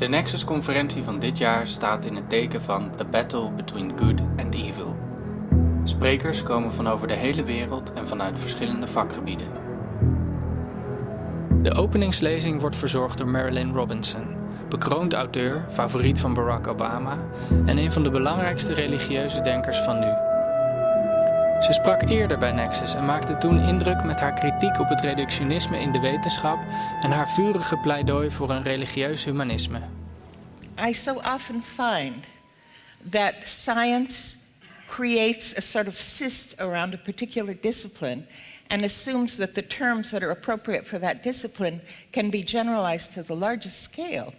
De Nexus-conferentie van dit jaar staat in het teken van The Battle Between Good and Evil. Sprekers komen van over de hele wereld en vanuit verschillende vakgebieden. De openingslezing wordt verzorgd door Marilyn Robinson, bekroond auteur, favoriet van Barack Obama en een van de belangrijkste religieuze denkers van nu. Ze sprak eerder bij Nexus en maakte toen indruk met haar kritiek op het reductionisme in de wetenschap en haar vurige pleidooi voor een religieus humanisme. I so often find that science creates a sort of cyst around a particular discipline and assumes that the terms that are appropriate for that discipline can be generalized to the largest scale.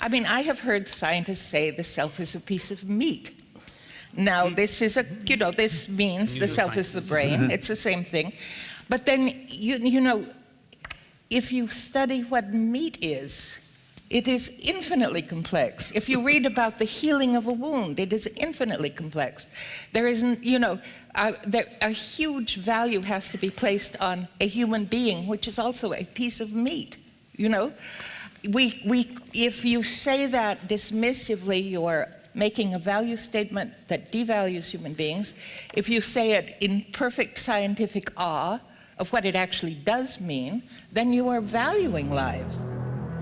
I mean, I have heard scientists say the self is a piece of meat. Now, this is a, you know, this means the self is the brain. It's the same thing. But then, you, you know, if you study what meat is, it is infinitely complex. If you read about the healing of a wound, it is infinitely complex. There isn't, you know, uh, there, a huge value has to be placed on a human being, which is also a piece of meat, you know? We, we, if you say that dismissively, you're making a value statement that devalues human beings. If you say it in perfect scientific awe of what it actually does mean, then you are valuing lives.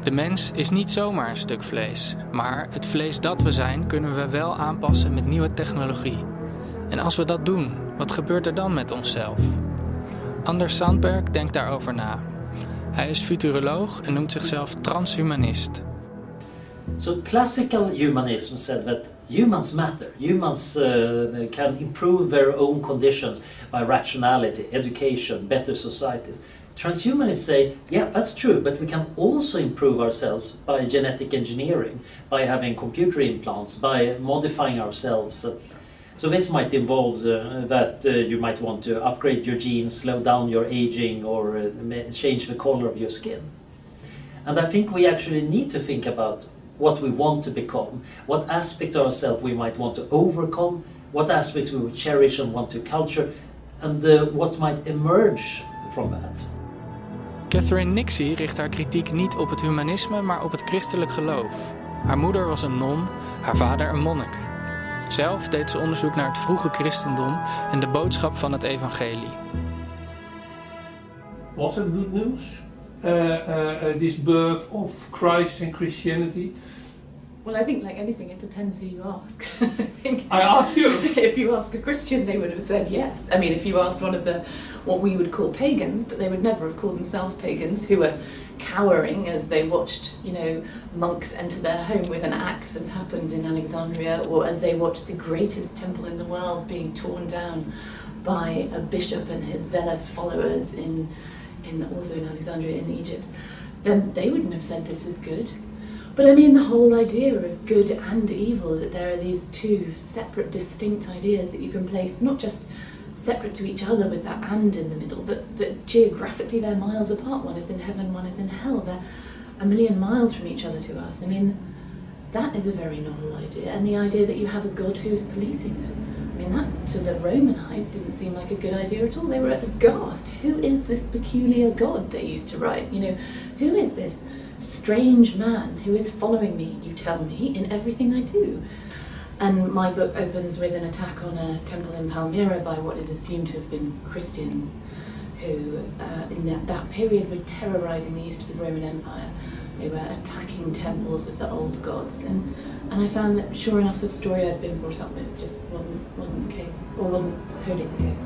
De mens is niet zomaar een stuk vlees, maar het vlees dat we zijn kunnen we wel aanpassen met nieuwe technologie. En als we dat doen, wat gebeurt er dan met onszelf? Anders Sandberg denkt daarover na. Hij is futuroloog en noemt zichzelf transhumanist. So classical humanism said that humans matter. Humans uh, can improve their own conditions by rationality, education, better societies. Transhumanists say, yeah, that's true, but we can also improve ourselves by genetic engineering, by having computer implants, by modifying ourselves. So this might involve uh, that uh, you might want to upgrade your genes, slow down your aging, or uh, change the color of your skin. And I think we actually need to think about what we want to become, what aspects of ourselves we might want to overcome, what aspects we would cherish and want to culture, and uh, what might emerge from that. Catherine Nixie richt haar kritiek niet op het humanisme, maar op het christelijk geloof. Haar moeder was een non, haar vader een monnik. Zelf deed ze onderzoek naar het vroege christendom en de boodschap van het evangelie. Was it good news? Uh, uh, this birth of Christ and Christianity? Well, I think like anything, it depends who you ask. I, I ask you. if you ask a Christian, they would have said yes. I mean, if you asked one of the what we would call pagans, but they would never have called themselves pagans, who were cowering as they watched, you know, monks enter their home with an axe, as happened in Alexandria, or as they watched the greatest temple in the world being torn down by a bishop and his zealous followers in, in also in Alexandria in Egypt, then they wouldn't have said this is good. But I mean the whole idea of good and evil, that there are these two separate, distinct ideas that you can place, not just separate to each other with that and in the middle, but that geographically they're miles apart. One is in heaven, one is in hell. They're a million miles from each other to us. I mean, that is a very novel idea. And the idea that you have a God who is policing them. I mean, that to the Roman eyes didn't seem like a good idea at all. They were aghast. Who is this peculiar God they used to write? You know, who is this strange man who is following me, you tell me, in everything I do? And my book opens with an attack on a temple in Palmyra by what is assumed to have been Christians who, uh, in that, that period, were terrorizing the east of the Roman Empire. They were attacking temples of the old gods. And, and I found that, sure enough, the story I'd been brought up with just wasn't, wasn't the case, or wasn't wholly the case.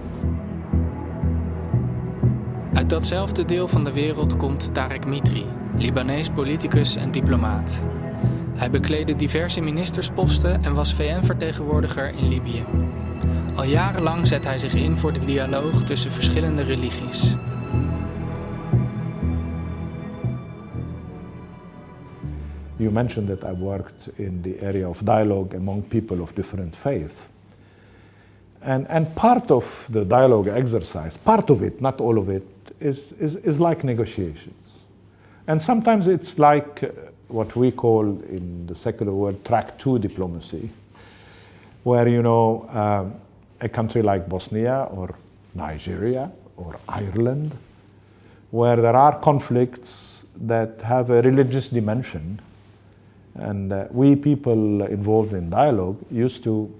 Uit datzelfde deel van de wereld komt Tarek Mitri, Libanees politicus en diplomaat. Hij bekleedde diverse ministersposten en was VN-vertegenwoordiger in Libië. Al jarenlang zet hij zich in voor de dialoog tussen verschillende religies. You mentioned that I worked in the area of dialogue among people of different faith. And, and part of the dialogue exercise, part of it, not all of it, is, is, is like negotiations. And sometimes it's like uh, what we call in the secular world track two diplomacy, where, you know, um, a country like Bosnia or Nigeria or Ireland, where there are conflicts that have a religious dimension, And uh, we people involved in dialogue used to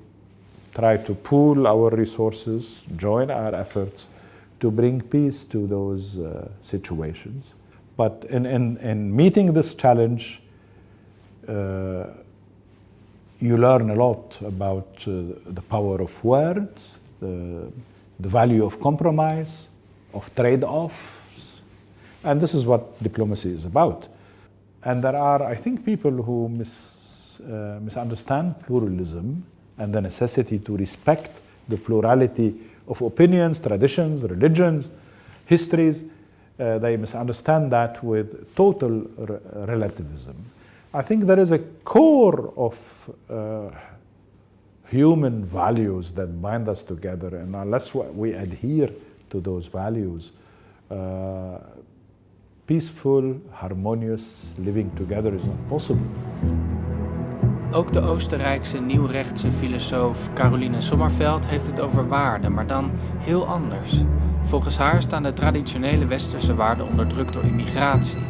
try to pool our resources, join our efforts to bring peace to those uh, situations. But in, in, in meeting this challenge, uh, you learn a lot about uh, the power of words, the, the value of compromise, of trade-offs, and this is what diplomacy is about. And there are, I think, people who mis, uh, misunderstand pluralism and the necessity to respect the plurality of opinions, traditions, religions, histories. Uh, they misunderstand that with total re relativism. I think there is a core of uh, human values that bind us together, and unless we adhere to those values, uh, peaceful, harmonious living together is not possible. Ook de Oostenrijkse nieuwrechtse filosoof Caroline Sommerveld heeft het over waarden, maar dan heel anders. Volgens haar staan de traditionele westerse waarden onder druk door immigratie.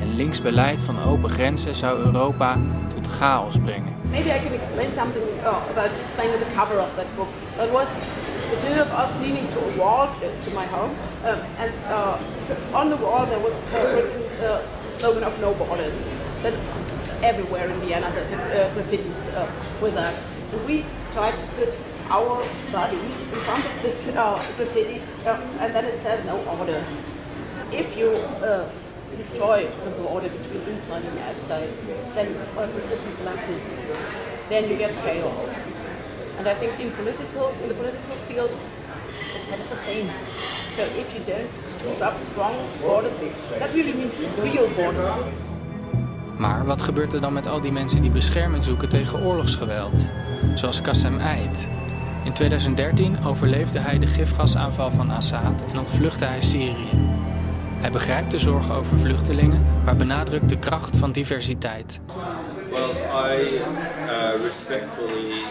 En links beleid van open grenzen zou Europa tot chaos brengen. Maybe I can explain something uh, about explaining the cover of that book. That was the two of us leaning to a wall close to my home, um, and uh, on the wall there was uh, written uh, the slogan of "No Borders." That is everywhere in Vienna. There's uh, uh, with that, and we tried to put our bodies in front of this uh, graffiti, and then it says "No order." If you destroy the border between inside and outside, then the system collapses. Then you get chaos. And I think in political, in the political field, it's kind of the. So if you don't keep up strong borders, that really means real borders. Maar wat gebeurt er dan met al die mensen die bescherming zoeken tegen oorlogsgeweld? Zoals Qassem Eid. In 2013 overleefde hij de gifgasaanval van Assad en ontvluchtte hij Syrië. Hij begrijpt de zorgen over vluchtelingen, maar benadrukt de kracht van diversiteit. Well, I uh, respectfully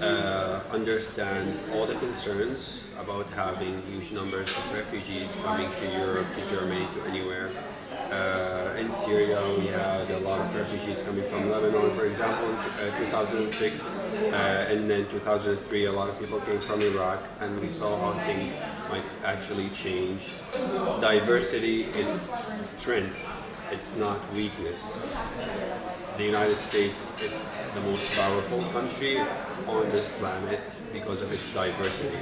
uh, understand all the concerns about having huge numbers of refugees coming to Europe, to Germany, to anywhere. Uh, in Syria, we had a lot of refugees coming from Lebanon, for example, in uh, 2006, uh, and then 2003, a lot of people came from Iraq, and we saw how things might actually change. Diversity is strength, it's not weakness. The United States is the most powerful country on this planet because of its diversity.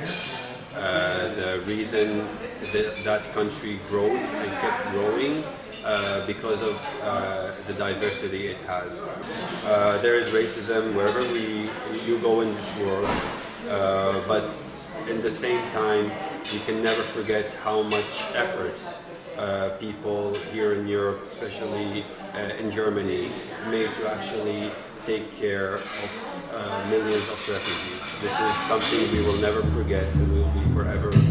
Uh, the reason that that country grew and kept growing uh, because of uh, the diversity it has. Uh, there is racism wherever we you go in this world, uh, but in the same time, you can never forget how much efforts people here in Europe, especially in Germany, made to actually take care of uh, millions of refugees. This is something we will never forget and we will be forever.